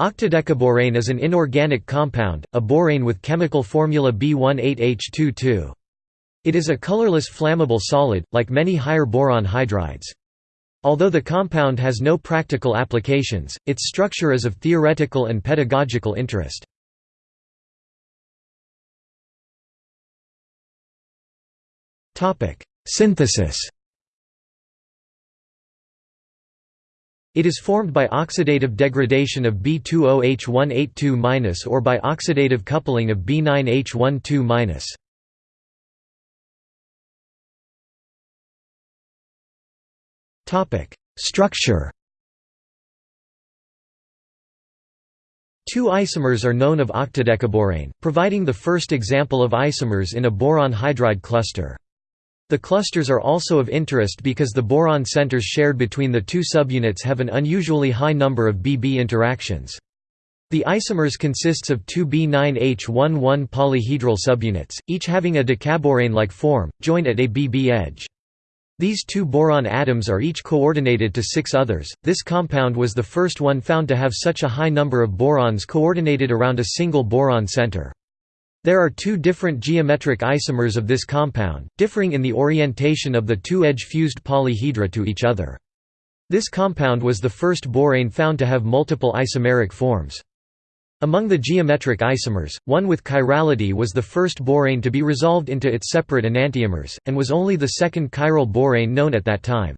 Octadecaborane is an inorganic compound, a borane with chemical formula B18H22. It is a colorless flammable solid, like many higher boron hydrides. Although the compound has no practical applications, its structure is of theoretical and pedagogical interest. Synthesis It is formed by oxidative degradation of B20H182- or by oxidative coupling of B9H12-. Topic: Structure. Two isomers are known of octadecaborane, providing the first example of isomers in a boron hydride cluster. The clusters are also of interest because the boron centers shared between the two subunits have an unusually high number of BB interactions. The isomers consists of two B9H11 polyhedral subunits, each having a decaborane-like form, joined at a BB edge. These two boron atoms are each coordinated to six others. This compound was the first one found to have such a high number of borons coordinated around a single boron center. There are two different geometric isomers of this compound, differing in the orientation of the two-edge fused polyhedra to each other. This compound was the first borane found to have multiple isomeric forms. Among the geometric isomers, one with chirality was the first borane to be resolved into its separate enantiomers, and was only the second chiral borane known at that time.